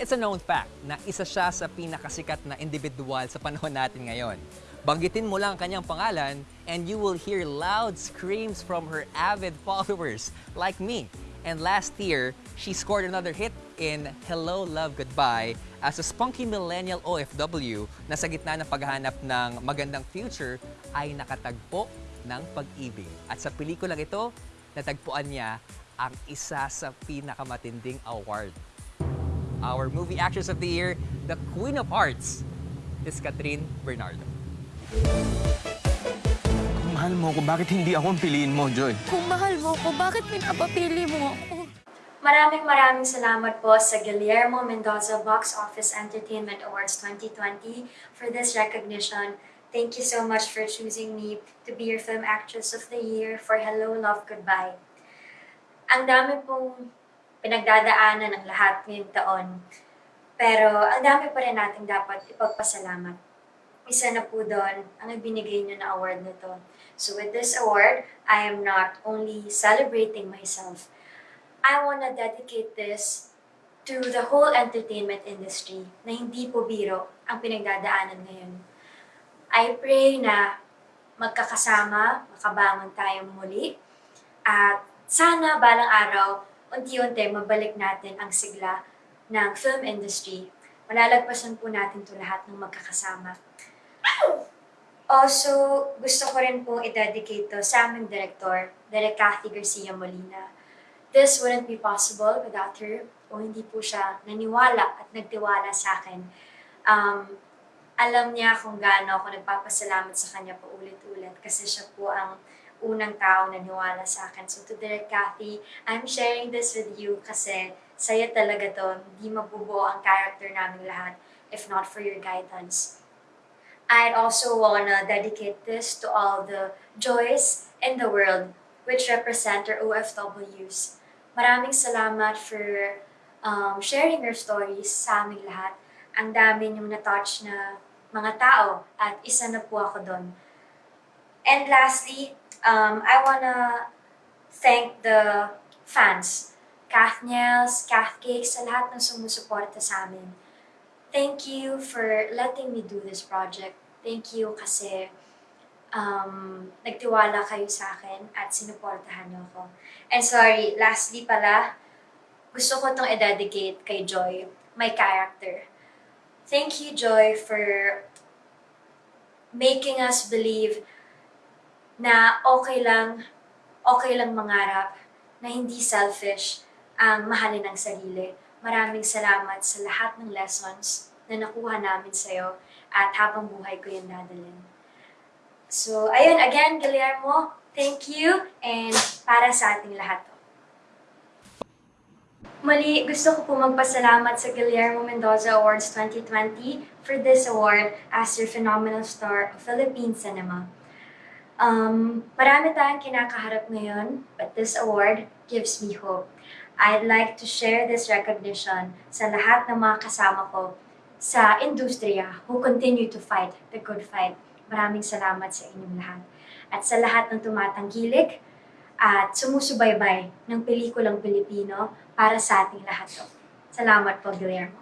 It's a known fact na isa siya sa pinakasikat na individual sa panahon natin ngayon. Banggitin mo lang ang kanyang pangalan and you will hear loud screams from her avid followers like me. And last year, she scored another hit in Hello, Love, Goodbye as a spunky millennial OFW na sa gitna ng paghahanap ng magandang future ay nakatagpo ng pag-ibig. At sa pelikulang ito, natagpuan niya ang isa sa pinakamatinding award our movie actress of the year, the Queen of Hearts, is Catherine Bernardo. Kung mahal mo ako, bakit hindi ako ang piliin mo, Joy? Kung mahal mo ko, bakit pinapapili mo ako? Maraming maraming salamat po sa Guillermo Mendoza Box Office Entertainment Awards 2020 for this recognition. Thank you so much for choosing me to be your Film Actress of the Year for Hello, Love, Goodbye. Ang dami pong pinagdadaanan ng lahat ngayong taon. Pero ang dami pa rin natin dapat ipagpasalamat. Isa na po doon ang ibinigay niyo na award na to. So with this award, I am not only celebrating myself, I want to dedicate this to the whole entertainment industry na hindi po biro ang pinagdadaanan ngayon. I pray na magkakasama, makabangon tayong muli, at sana balang araw, unti-unti mabalik natin ang sigla ng film industry. Malalagpasan po natin to lahat ng magkakasama. Also, gusto ko rin po i-dedicate to sa aming director, Direk Cathy Garcia Molina. This wouldn't be possible without her kung hindi po siya naniwala at nagtiwala sa akin. Um, alam niya kung gaano ako nagpapasalamat sa kanya po ulit-ulit kasi siya po ang unang tao na niwala sa akin. So to Direk Cathy, I'm sharing this with you kasi saya talaga to. Hindi mabubuo ang character namin lahat if not for your guidance. I'd also wanna dedicate this to all the joys in the world which represent our OFWs. Maraming salamat for um, sharing your stories sa aming lahat. Ang dami niyong na-touch na mga tao at isa na po ako doon. And lastly, um, I wanna thank the fans, Kathniels, Kathcakes, sa lahat ng sumusuporta sa amin. Thank you for letting me do this project. Thank you kasi um, nagtiwala kayo sa akin at sinuportahan niyo ako. And sorry, lastly pala, gusto ko itong i-dedicate kay Joy, my character. Thank you, Joy, for making us believe na okay lang, okay lang mangarap, na hindi selfish ang mahalin ang sarili. Maraming salamat sa lahat ng lessons na nakuha namin sa'yo at habang buhay ko yung dadalhin. So, ayun, again, Guillermo, thank you and para sa ating lahat to. Muli, gusto ko po magpasalamat sa Guillermo Mendoza Awards 2020 for this award as your phenomenal star of Philippine cinema. Um, marami tayong kinakaharap ngayon, but this award gives me hope. I'd like to share this recognition sa lahat ng mga kasama ko sa industriya who continue to fight the good fight. Maraming salamat sa inyong lahat. At sa lahat ng tumatangkilik at sumusubaybay ng pelikulang Pilipino para sa ating lahat. Salamat po, Guillermo.